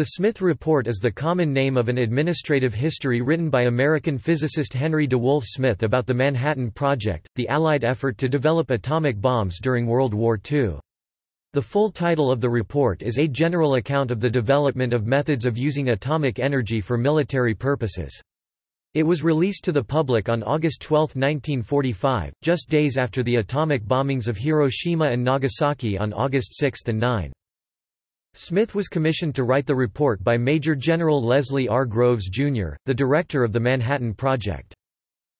The Smyth Report is the common name of an administrative history written by American physicist Henry DeWolf Smyth about the Manhattan Project, the Allied effort to develop atomic bombs during World War II. The full title of the report is A General Account of the Development of Methods of Using Atomic Energy for Military Purposes. It was released to the public on August 12, 1945, just days after the atomic bombings of Hiroshima and Nagasaki on August 6 and 9. Smith was commissioned to write the report by Major General Leslie R. Groves, Jr., the director of the Manhattan Project.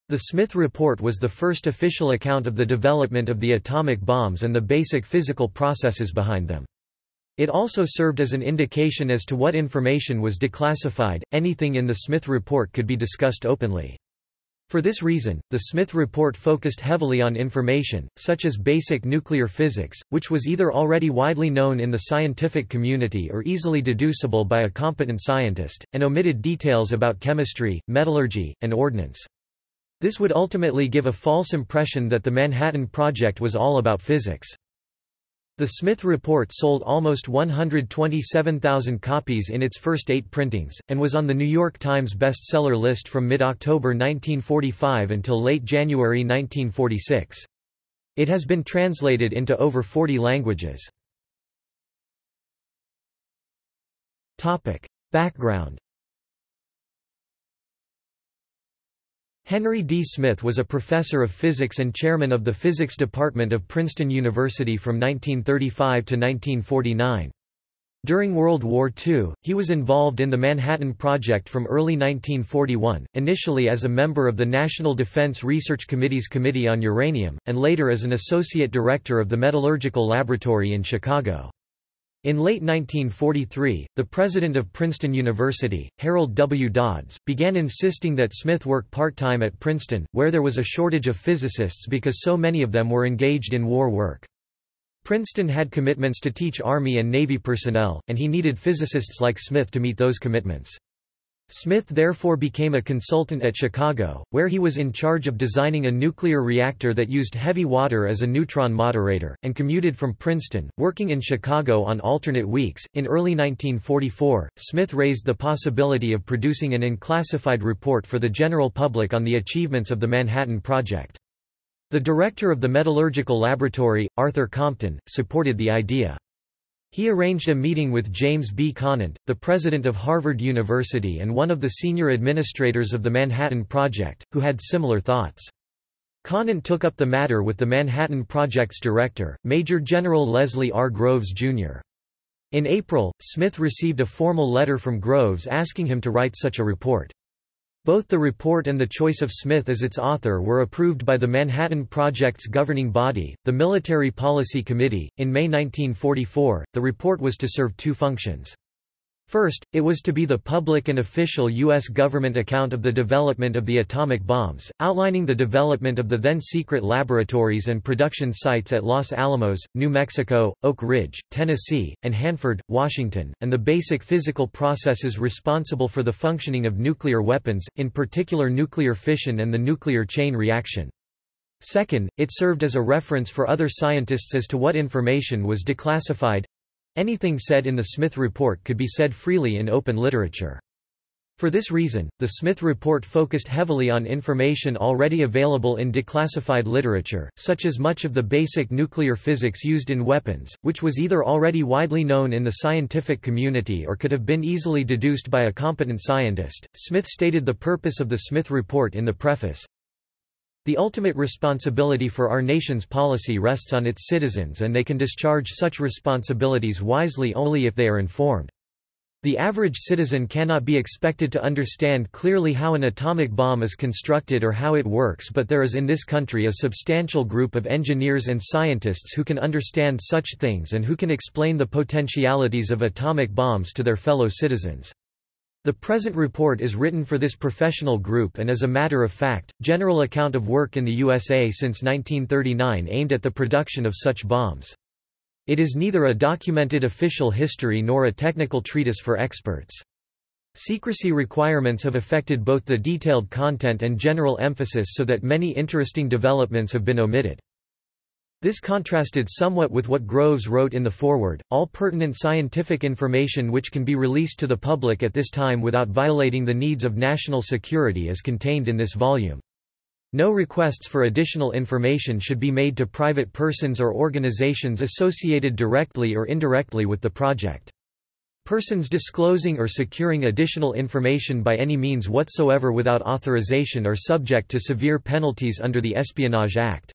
The Smyth Report was the first official account of the development of the atomic bombs and the basic physical processes behind them. It also served as an indication as to what information was declassified. Anything in the Smyth Report could be discussed openly. For this reason, the Smyth report focused heavily on information, such as basic nuclear physics, which was either already widely known in the scientific community or easily deducible by a competent scientist, and omitted details about chemistry, metallurgy, and ordnance. This would ultimately give a false impression that the Manhattan Project was all about physics. The Smyth Report sold almost 127,000 copies in its first eight printings, and was on the New York Times bestseller list from mid-October 1945 until late January 1946. It has been translated into over 40 languages. Background Henry D. Smyth was a professor of physics and chairman of the physics department of Princeton University from 1935 to 1949. During World War II, he was involved in the Manhattan Project from early 1941, initially as a member of the National Defense Research Committee's Committee on Uranium, and later as an associate director of the Metallurgical Laboratory in Chicago. In late 1943, the president of Princeton University, Harold W. Dodds, began insisting that Smith work part-time at Princeton, where there was a shortage of physicists because so many of them were engaged in war work. Princeton had commitments to teach Army and Navy personnel, and he needed physicists like Smith to meet those commitments. Smith therefore became a consultant at Chicago, where he was in charge of designing a nuclear reactor that used heavy water as a neutron moderator, and commuted from Princeton, working in Chicago on alternate weeks. In early 1944, Smith raised the possibility of producing an unclassified report for the general public on the achievements of the Manhattan Project. The director of the Metallurgical Laboratory, Arthur Compton, supported the idea. He arranged a meeting with James B. Conant, the president of Harvard University and one of the senior administrators of the Manhattan Project, who had similar thoughts. Conant took up the matter with the Manhattan Project's director, Major General Leslie R. Groves, Jr. In April, Smith received a formal letter from Groves asking him to write such a report. Both the report and the choice of Smith as its author were approved by the Manhattan Project's governing body, the Military Policy Committee. In May 1944, the report was to serve two functions. First, it was to be the public and official U.S. government account of the development of the atomic bombs, outlining the development of the then-secret laboratories and production sites at Los Alamos, New Mexico, Oak Ridge, Tennessee, and Hanford, Washington, and the basic physical processes responsible for the functioning of nuclear weapons, in particular nuclear fission and the nuclear chain reaction. Second, it served as a reference for other scientists as to what information was declassified, Anything said in the Smyth Report could be said freely in open literature. For this reason, the Smyth Report focused heavily on information already available in declassified literature, such as much of the basic nuclear physics used in weapons, which was either already widely known in the scientific community or could have been easily deduced by a competent scientist. Smith stated the purpose of the Smyth Report in the preface the ultimate responsibility for our nation's policy rests on its citizens and they can discharge such responsibilities wisely only if they are informed. The average citizen cannot be expected to understand clearly how an atomic bomb is constructed or how it works but there is in this country a substantial group of engineers and scientists who can understand such things and who can explain the potentialities of atomic bombs to their fellow citizens. The present report is written for this professional group and is a matter of fact, general account of work in the USA since 1939 aimed at the production of such bombs. It is neither a documented official history nor a technical treatise for experts. Secrecy requirements have affected both the detailed content and general emphasis so that many interesting developments have been omitted. This contrasted somewhat with what Groves wrote in the foreword, all pertinent scientific information which can be released to the public at this time without violating the needs of national security is contained in this volume. No requests for additional information should be made to private persons or organizations associated directly or indirectly with the project. Persons disclosing or securing additional information by any means whatsoever without authorization are subject to severe penalties under the Espionage Act.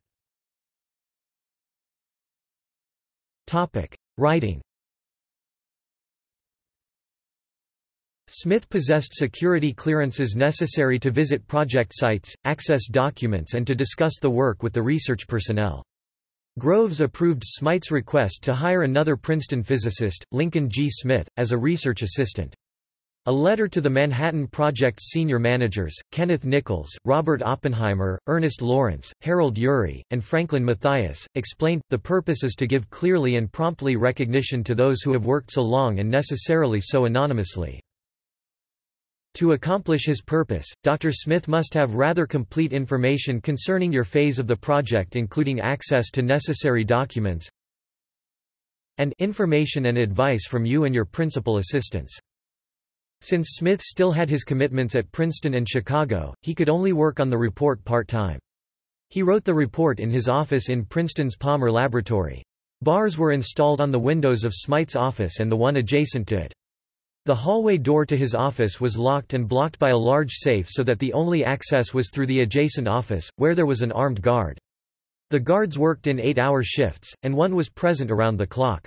Writing Smith possessed security clearances necessary to visit project sites, access documents and to discuss the work with the research personnel. Groves approved Smyth's request to hire another Princeton physicist, Lincoln G. Smith, as a research assistant. A letter to the Manhattan Project's senior managers, Kenneth Nichols, Robert Oppenheimer, Ernest Lawrence, Harold Urey, and Franklin Matthias, explained, the purpose is to give clearly and promptly recognition to those who have worked so long and necessarily so anonymously. To accomplish his purpose, Dr. Smith must have rather complete information concerning your phase of the project including access to necessary documents and information and advice from you and your principal assistants. Since Smith still had his commitments at Princeton and Chicago, he could only work on the report part-time. He wrote the report in his office in Princeton's Palmer Laboratory. Bars were installed on the windows of Smyth's office and the one adjacent to it. The hallway door to his office was locked and blocked by a large safe so that the only access was through the adjacent office, where there was an armed guard. The guards worked in eight-hour shifts, and one was present around the clock.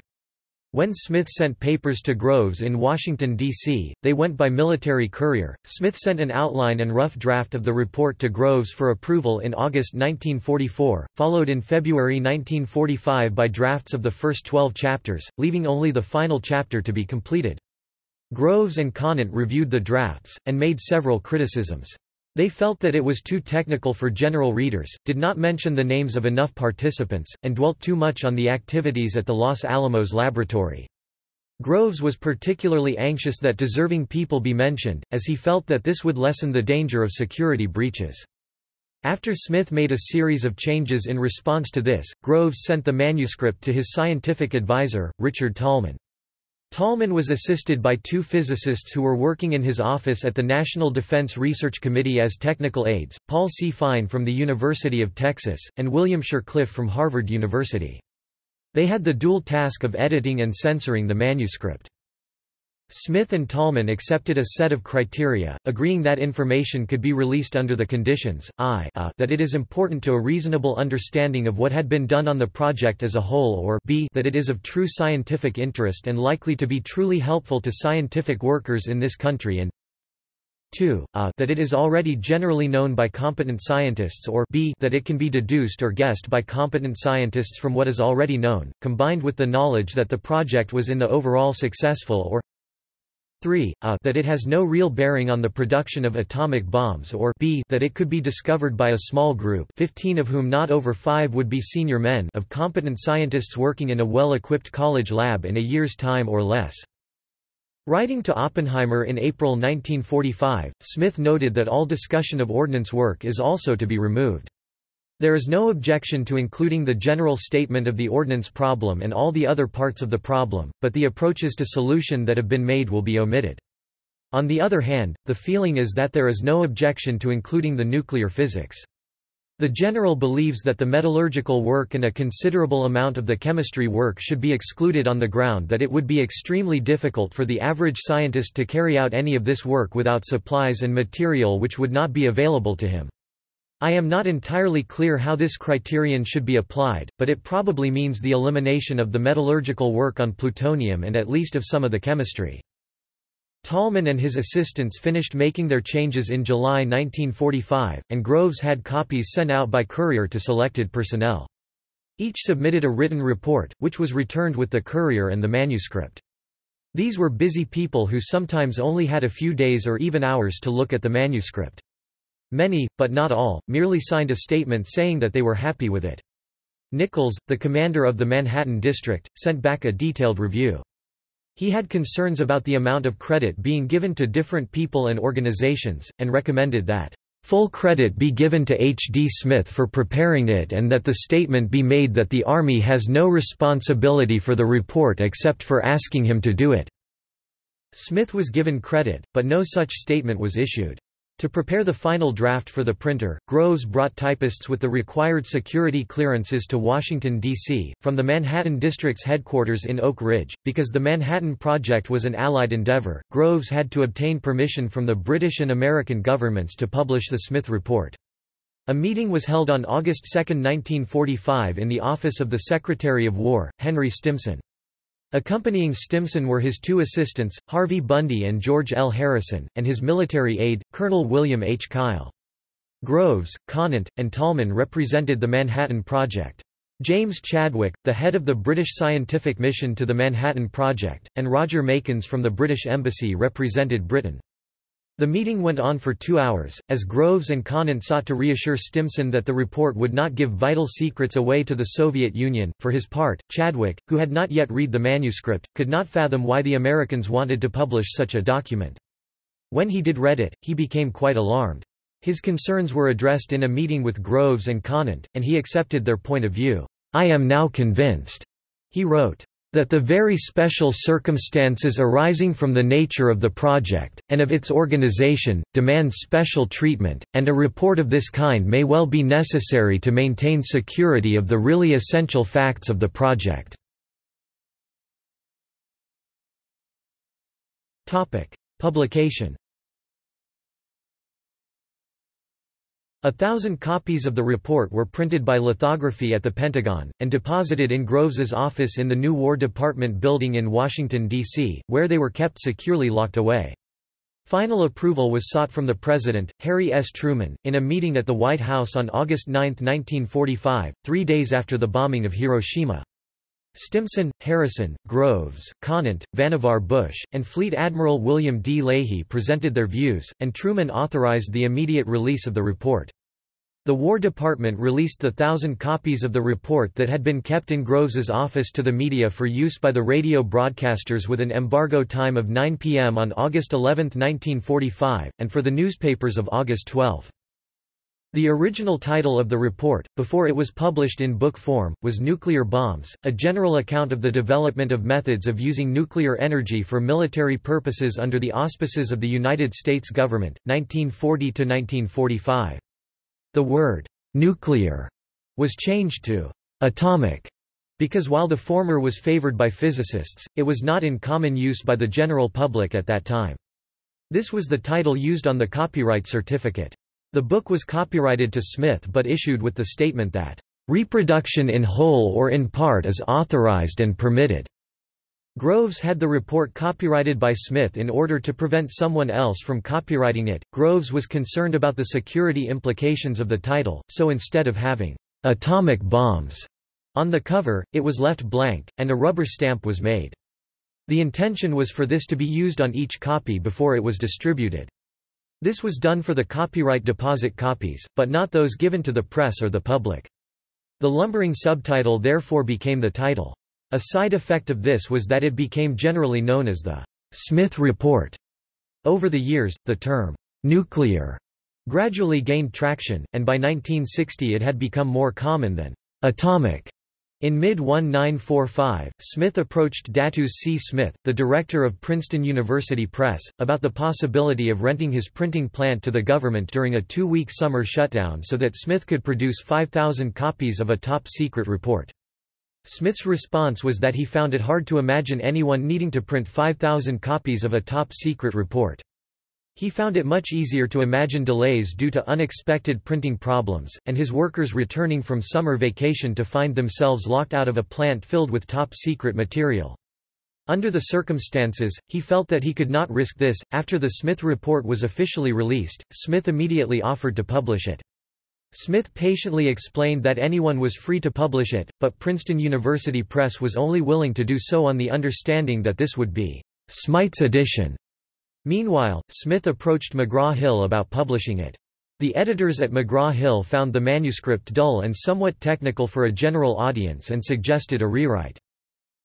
When Smith sent papers to Groves in Washington, D.C., they went by military courier. Smith sent an outline and rough draft of the report to Groves for approval in August 1944, followed in February 1945 by drafts of the first 12 chapters, leaving only the final chapter to be completed. Groves and Conant reviewed the drafts, and made several criticisms. They felt that it was too technical for general readers, did not mention the names of enough participants, and dwelt too much on the activities at the Los Alamos laboratory. Groves was particularly anxious that deserving people be mentioned, as he felt that this would lessen the danger of security breaches. After Smith made a series of changes in response to this, Groves sent the manuscript to his scientific advisor, Richard Tolman. Tolman was assisted by two physicists who were working in his office at the National Defense Research Committee as technical aides, Paul C. Fine from the University of Texas, and William Shurcliff from Harvard University. They had the dual task of editing and censoring the manuscript. Smith and Tolman accepted a set of criteria, agreeing that information could be released under the conditions, I a, that it is important to a reasonable understanding of what had been done on the project as a whole or b that it is of true scientific interest and likely to be truly helpful to scientific workers in this country and 2. A, that it is already generally known by competent scientists or b that it can be deduced or guessed by competent scientists from what is already known, combined with the knowledge that the project was in the overall successful or 3 a, that it has no real bearing on the production of atomic bombs or b that it could be discovered by a small group 15 of whom not over 5 would be senior men of competent scientists working in a well-equipped college lab in a year's time or less. Writing to Oppenheimer in April 1945, Smith noted that all discussion of ordnance work is also to be removed. There is no objection to including the general statement of the ordnance problem and all the other parts of the problem, but the approaches to solution that have been made will be omitted. On the other hand, the feeling is that there is no objection to including the nuclear physics. The general believes that the metallurgical work and a considerable amount of the chemistry work should be excluded on the ground that it would be extremely difficult for the average scientist to carry out any of this work without supplies and material which would not be available to him. I am not entirely clear how this criterion should be applied, but it probably means the elimination of the metallurgical work on plutonium and at least of some of the chemistry. Tolman and his assistants finished making their changes in July 1945, and Groves had copies sent out by courier to selected personnel. Each submitted a written report, which was returned with the courier and the manuscript. These were busy people who sometimes only had a few days or even hours to look at the manuscript. Many, but not all, merely signed a statement saying that they were happy with it. Nichols, the commander of the Manhattan District, sent back a detailed review. He had concerns about the amount of credit being given to different people and organizations, and recommended that full credit be given to H. D. Smyth for preparing it and that the statement be made that the Army has no responsibility for the report except for asking him to do it." Smith was given credit, but no such statement was issued. To prepare the final draft for the printer, Groves brought typists with the required security clearances to Washington, D.C., from the Manhattan District's headquarters in Oak Ridge. Because the Manhattan Project was an Allied endeavor, Groves had to obtain permission from the British and American governments to publish the Smyth Report. A meeting was held on August 2, 1945 in the office of the Secretary of War, Henry Stimson. Accompanying Stimson were his two assistants, Harvey Bundy and George L. Harrison, and his military aide, Colonel William H. Kyle. Groves, Conant, and Tolman represented the Manhattan Project. James Chadwick, the head of the British scientific mission to the Manhattan Project, and Roger Makins from the British Embassy represented Britain. The meeting went on for two hours, as Groves and Conant sought to reassure Stimson that the report would not give vital secrets away to the Soviet Union. For his part, Chadwick, who had not yet read the manuscript, could not fathom why the Americans wanted to publish such a document. When he did read it, he became quite alarmed. His concerns were addressed in a meeting with Groves and Conant, and he accepted their point of view. I am now convinced, he wrote, that the very special circumstances arising from the nature of the project, and of its organization, demand special treatment, and a report of this kind may well be necessary to maintain security of the really essential facts of the project. Publication A thousand copies of the report were printed by lithography at the Pentagon, and deposited in Groves's office in the new War Department building in Washington, D.C., where they were kept securely locked away. Final approval was sought from the President, Harry S. Truman, in a meeting at the White House on August 9, 1945, three days after the bombing of Hiroshima. Stimson, Harrison, Groves, Conant, Vannevar Bush, and Fleet Admiral William D. Leahy presented their views, and Truman authorized the immediate release of the report. The War Department released the thousand copies of the report that had been kept in Groves's office to the media for use by the radio broadcasters with an embargo time of 9 p.m. on August 11, 1945, and for the newspapers of August 12. The original title of the report, before it was published in book form, was Nuclear Bombs, a general account of the development of methods of using nuclear energy for military purposes under the auspices of the United States government, 1940–1945. The word, nuclear, was changed to atomic, because while the former was favored by physicists, it was not in common use by the general public at that time. This was the title used on the copyright certificate. The book was copyrighted to Smith but issued with the statement that, "...reproduction in whole or in part is authorized and permitted." Groves had the report copyrighted by Smith in order to prevent someone else from copyrighting it. Groves was concerned about the security implications of the title, so instead of having atomic bombs on the cover, it was left blank, and a rubber stamp was made. The intention was for this to be used on each copy before it was distributed. This was done for the copyright deposit copies, but not those given to the press or the public. The lumbering subtitle therefore became the title. A side effect of this was that it became generally known as the Smyth Report. Over the years, the term nuclear gradually gained traction, and by 1960 it had become more common than atomic. In mid-1945, Smith approached Datus C. Smith, the director of Princeton University Press, about the possibility of renting his printing plant to the government during a two-week summer shutdown so that Smith could produce 5,000 copies of a top-secret report. Smith's response was that he found it hard to imagine anyone needing to print 5,000 copies of a top-secret report. He found it much easier to imagine delays due to unexpected printing problems, and his workers returning from summer vacation to find themselves locked out of a plant filled with top-secret material. Under the circumstances, he felt that he could not risk this. After the Smyth report was officially released, Smith immediately offered to publish it. Smith patiently explained that anyone was free to publish it, but Princeton University Press was only willing to do so on the understanding that this would be Smyth's edition Meanwhile, Smith approached McGraw-Hill about publishing it. The editors at McGraw-Hill found the manuscript dull and somewhat technical for a general audience and suggested a rewrite.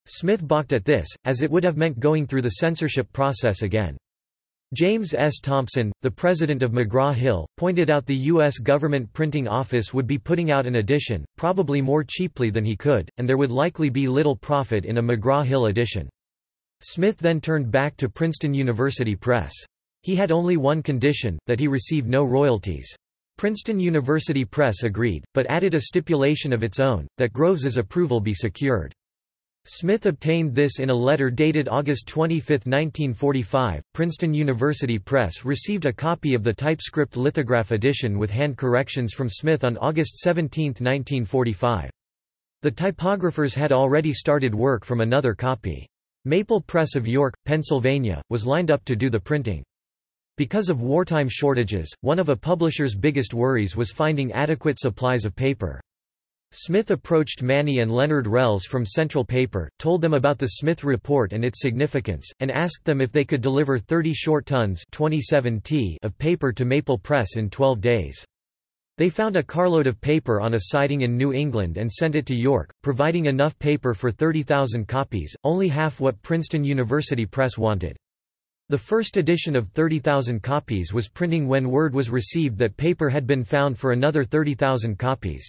Smith balked at this, as it would have meant going through the censorship process again. James S. Thompson, the president of McGraw-Hill, pointed out the U.S. government printing office would be putting out an edition, probably more cheaply than he could, and there would likely be little profit in a McGraw-Hill edition. Smith then turned back to Princeton University Press. He had only one condition, that he receive no royalties. Princeton University Press agreed, but added a stipulation of its own, that Groves's approval be secured. Smith obtained this in a letter dated August 25, 1945. Princeton University Press received a copy of the typescript lithograph edition with hand corrections from Smith on August 17, 1945. The typographers had already started work from another copy. Maple Press of York, Pennsylvania, was lined up to do the printing. Because of wartime shortages, one of a publisher's biggest worries was finding adequate supplies of paper. Smith approached Manny and Leonard Rells from Central Paper, told them about the Smyth Report and its significance, and asked them if they could deliver 30 short tons 27 t of paper to Maple Press in 12 days. They found a carload of paper on a siding in New England and sent it to York, providing enough paper for 30,000 copies, only half what Princeton University Press wanted. The first edition of 30,000 copies was printing when word was received that paper had been found for another 30,000 copies.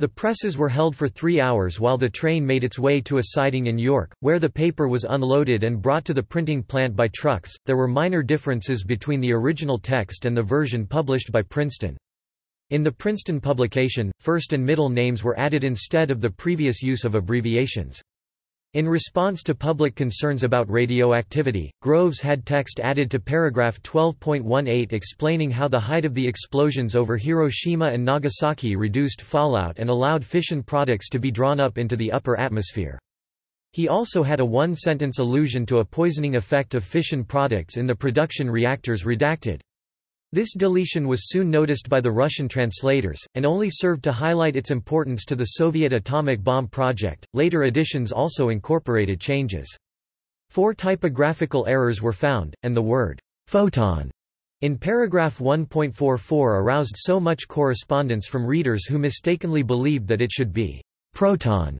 The presses were held for three hours while the train made its way to a siding in York, where the paper was unloaded and brought to the printing plant by trucks. There were minor differences between the original text and the version published by Princeton. In the Princeton publication, first and middle names were added instead of the previous use of abbreviations. In response to public concerns about radioactivity, Groves had text added to paragraph 12.18 explaining how the height of the explosions over Hiroshima and Nagasaki reduced fallout and allowed fission products to be drawn up into the upper atmosphere. He also had a one-sentence allusion to a poisoning effect of fission products in the production reactors redacted. This deletion was soon noticed by the Russian translators, and only served to highlight its importance to the Soviet atomic bomb project. Later editions also incorporated changes. Four typographical errors were found, and the word photon in paragraph 1.44 aroused so much correspondence from readers who mistakenly believed that it should be proton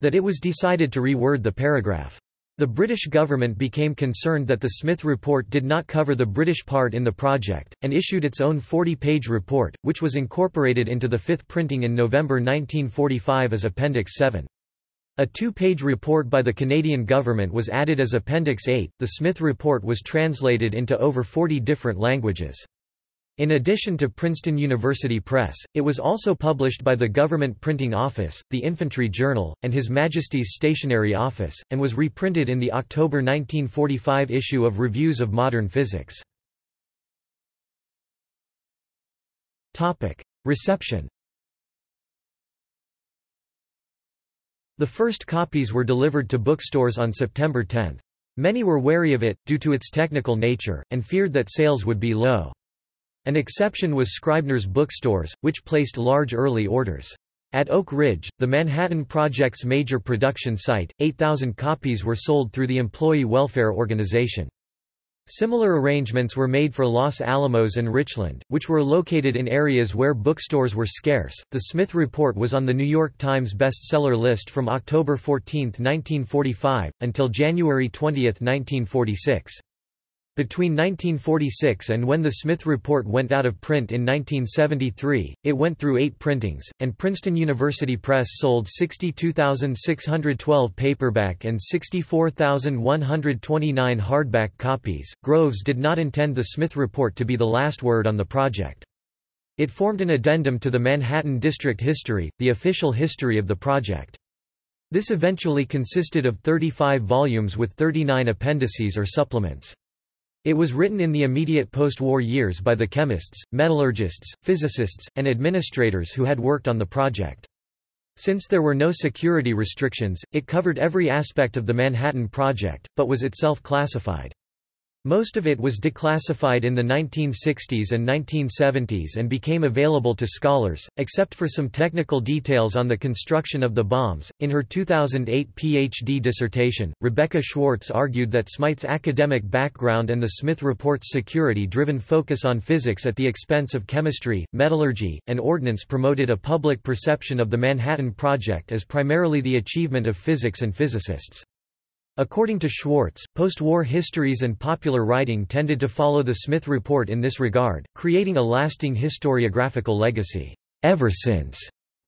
that it was decided to reword the paragraph. The British government became concerned that the Smyth Report did not cover the British part in the project, and issued its own 40-page report, which was incorporated into the fifth printing in November 1945 as Appendix 7. A two-page report by the Canadian government was added as Appendix 8. The Smyth Report was translated into over 40 different languages. In addition to Princeton University Press, it was also published by the Government Printing Office, the Infantry Journal, and His Majesty's Stationery Office, and was reprinted in the October 1945 issue of Reviews of Modern Physics. Reception The first copies were delivered to bookstores on September 10. Many were wary of it, due to its technical nature, and feared that sales would be low. An exception was Scribner's bookstores, which placed large early orders. At Oak Ridge, the Manhattan Project's major production site, 8,000 copies were sold through the Employee Welfare Organization. Similar arrangements were made for Los Alamos and Richland, which were located in areas where bookstores were scarce. The Smyth Report was on the New York Times bestseller list from October 14, 1945, until January 20, 1946. Between 1946 and when the Smyth Report went out of print in 1973, it went through eight printings, and Princeton University Press sold 62,612 paperback and 64,129 hardback copies. Groves did not intend the Smyth Report to be the last word on the project. It formed an addendum to the Manhattan District History, the official history of the project. This eventually consisted of 35 volumes with 39 appendices or supplements. It was written in the immediate post-war years by the chemists, metallurgists, physicists, and administrators who had worked on the project. Since there were no security restrictions, it covered every aspect of the Manhattan Project, but was itself classified. Most of it was declassified in the 1960s and 1970s and became available to scholars, except for some technical details on the construction of the bombs. In her 2008 PhD dissertation, Rebecca Schwartz argued that Smyth's academic background and the Smyth Report's security driven focus on physics at the expense of chemistry, metallurgy, and ordnance promoted a public perception of the Manhattan Project as primarily the achievement of physics and physicists. According to Schwartz, post-war histories and popular writing tended to follow the Smyth Report in this regard, creating a lasting historiographical legacy. Ever since,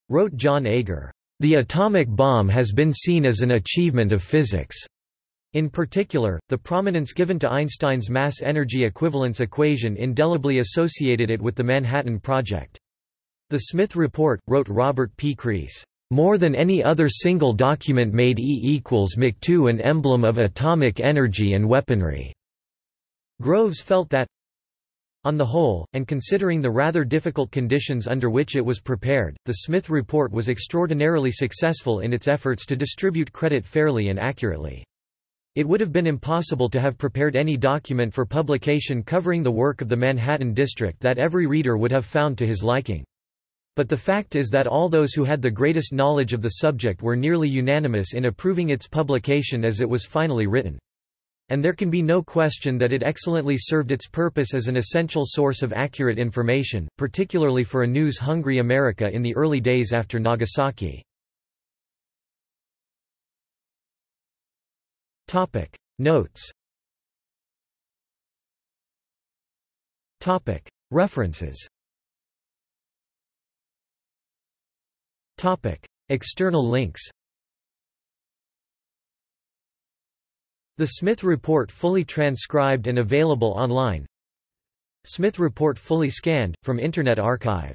wrote Jon Agar, the atomic bomb has been seen as an achievement of physics. In particular, the prominence given to Einstein's mass-energy equivalence equation indelibly associated it with the Manhattan Project. The Smyth Report, wrote Robert P. Crease, more than any other single document made E equals Mc2 an emblem of atomic energy and weaponry." Groves felt that, on the whole, and considering the rather difficult conditions under which it was prepared, the Smyth Report was extraordinarily successful in its efforts to distribute credit fairly and accurately. It would have been impossible to have prepared any document for publication covering the work of the Manhattan District that every reader would have found to his liking. But the fact is that all those who had the greatest knowledge of the subject were nearly unanimous in approving its publication as it was finally written. And there can be no question that it excellently served its purpose as an essential source of accurate information, particularly for a news-hungry America in the early days after Nagasaki. Notes References External links The Smyth Report fully transcribed and available online. Smyth Report fully scanned, from Internet Archive